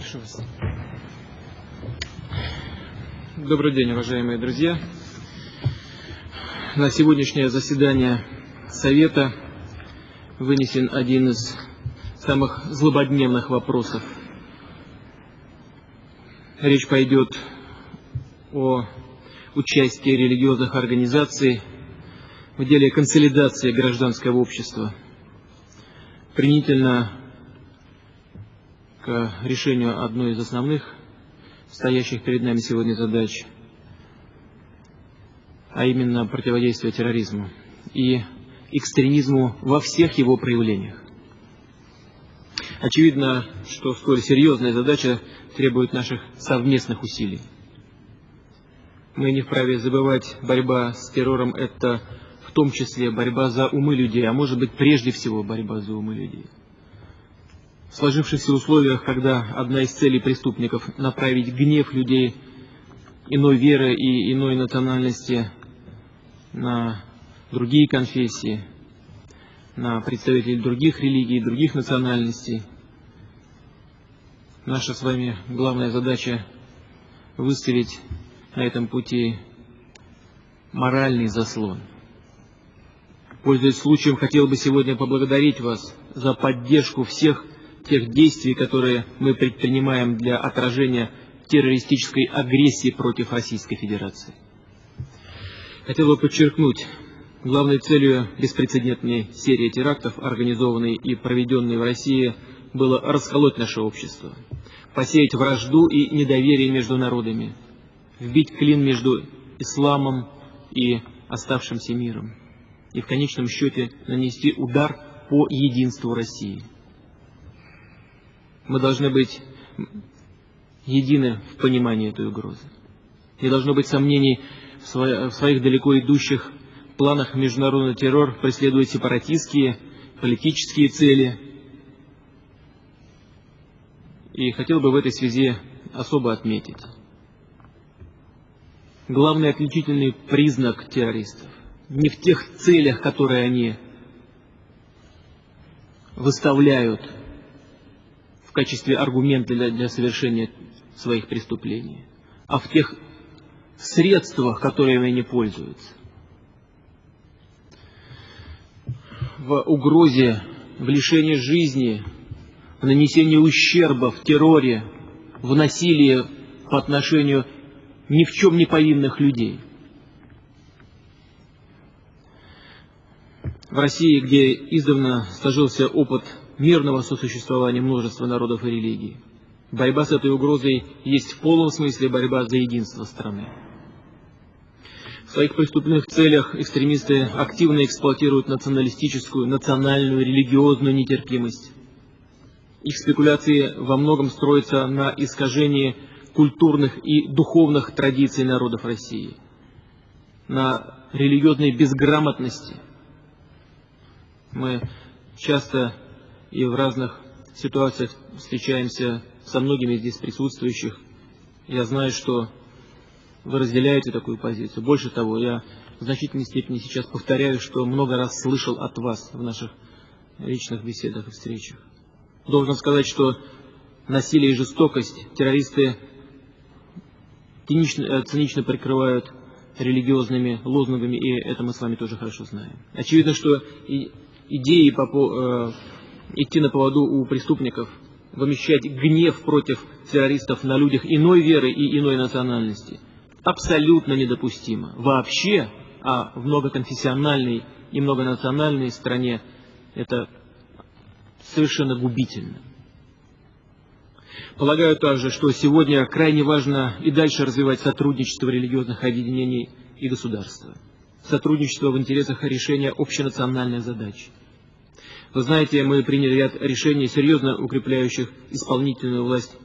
Прошу вас. Добрый день, уважаемые друзья. На сегодняшнее заседание Совета вынесен один из самых злободневных вопросов. Речь пойдет о участии религиозных организаций в деле консолидации гражданского общества. Принительно к решению одной из основных стоящих перед нами сегодня задач, а именно противодействие терроризму и экстремизму во всех его проявлениях. Очевидно, что столь серьезная задача требует наших совместных усилий. Мы не вправе забывать, борьба с террором – это в том числе борьба за умы людей, а может быть прежде всего борьба за умы людей. В сложившихся условиях, когда одна из целей преступников – направить гнев людей иной веры и иной национальности на другие конфессии, на представителей других религий, других национальностей. Наша с вами главная задача – выставить на этом пути моральный заслон. Пользуясь случаем, хотел бы сегодня поблагодарить вас за поддержку всех тех действий, которые мы предпринимаем для отражения террористической агрессии против Российской Федерации. Хотел бы подчеркнуть, главной целью беспрецедентной серии терактов, организованной и проведенной в России, было расколоть наше общество, посеять вражду и недоверие между народами, вбить клин между исламом и оставшимся миром, и в конечном счете нанести удар по единству России. Мы должны быть едины в понимании этой угрозы. Не должно быть сомнений в, своих далеко идущих планах международный террор преследует сепаратистские, политические цели. И хотел бы в этой связи особо отметить. Главный отличительный признак террористов не в тех целях, которые они выставляют в качестве аргумента для, для совершения своих преступлений, а в тех средствах, которыми они пользуются. В угрозе, в лишении жизни, в нанесении ущерба, в терроре, в насилии по отношению ни в чем не повинных людей. В России, где издавна сложился опыт мирного сосуществования множества народов и религий. Борьба с этой угрозой есть в полном смысле борьба за единство страны. В своих преступных целях экстремисты активно эксплуатируют националистическую, национальную, религиозную нетерпимость. Их спекуляции во многом строятся на искажении культурных и духовных традиций народов России, на религиозной безграмотности. Мы часто и в разных ситуациях встречаемся со многими здесь присутствующих. Я знаю, что вы разделяете такую позицию. Больше того, я в значительной степени сейчас повторяю, что много раз слышал от вас в наших личных беседах и встречах. Должен сказать, что насилие и жестокость террористы цинично, э, цинично прикрывают религиозными лозунгами, и это мы с вами тоже хорошо знаем. Очевидно, что идеи по, э, идти на поводу у преступников, вымещать гнев против террористов на людях иной веры и иной национальности, абсолютно недопустимо. Вообще, а в многоконфессиональной и многонациональной стране это совершенно губительно. Полагаю также, что сегодня крайне важно и дальше развивать сотрудничество религиозных объединений и государства. Сотрудничество в интересах решения общенациональной задачи. Вы знаете, мы приняли ряд решений, серьезно укрепляющих исполнительную власть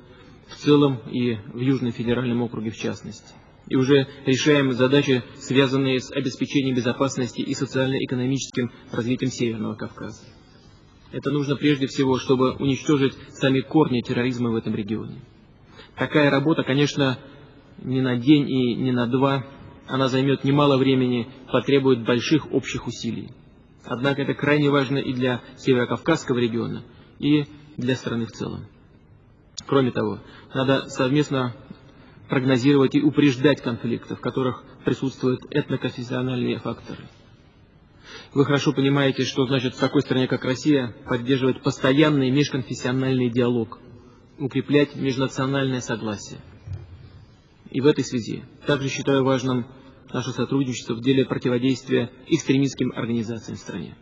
в целом и в Южном федеральном округе в частности. И уже решаем задачи, связанные с обеспечением безопасности и социально-экономическим развитием Северного Кавказа. Это нужно прежде всего, чтобы уничтожить сами корни терроризма в этом регионе. Такая работа, конечно, не на день и не на два, она займет немало времени, потребует больших общих усилий. Однако это крайне важно и для Северокавказского региона, и для страны в целом. Кроме того, надо совместно прогнозировать и упреждать конфликты, в которых присутствуют этноконфессиональные факторы. Вы хорошо понимаете, что значит в такой стране, как Россия, поддерживать постоянный межконфессиональный диалог, укреплять межнациональное согласие. И в этой связи также считаю важным наше сотрудничество в деле противодействия экстремистским организациям в стране.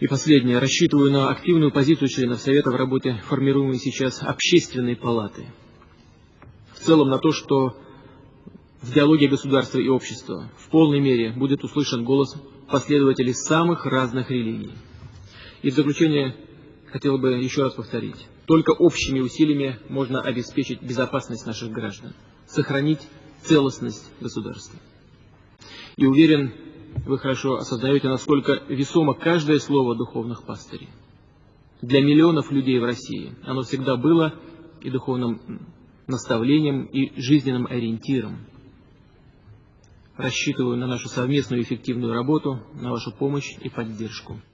И последнее. Рассчитываю на активную позицию членов Совета в работе формируемой сейчас общественной палаты. В целом на то, что в диалоге государства и общества в полной мере будет услышан голос последователей самых разных религий. И в заключение хотел бы еще раз повторить. Только общими усилиями можно обеспечить безопасность наших граждан, сохранить целостность государства. И уверен, вы хорошо осознаете, насколько весомо каждое слово духовных пастырей. Для миллионов людей в России оно всегда было и духовным наставлением, и жизненным ориентиром. Рассчитываю на нашу совместную эффективную работу, на вашу помощь и поддержку.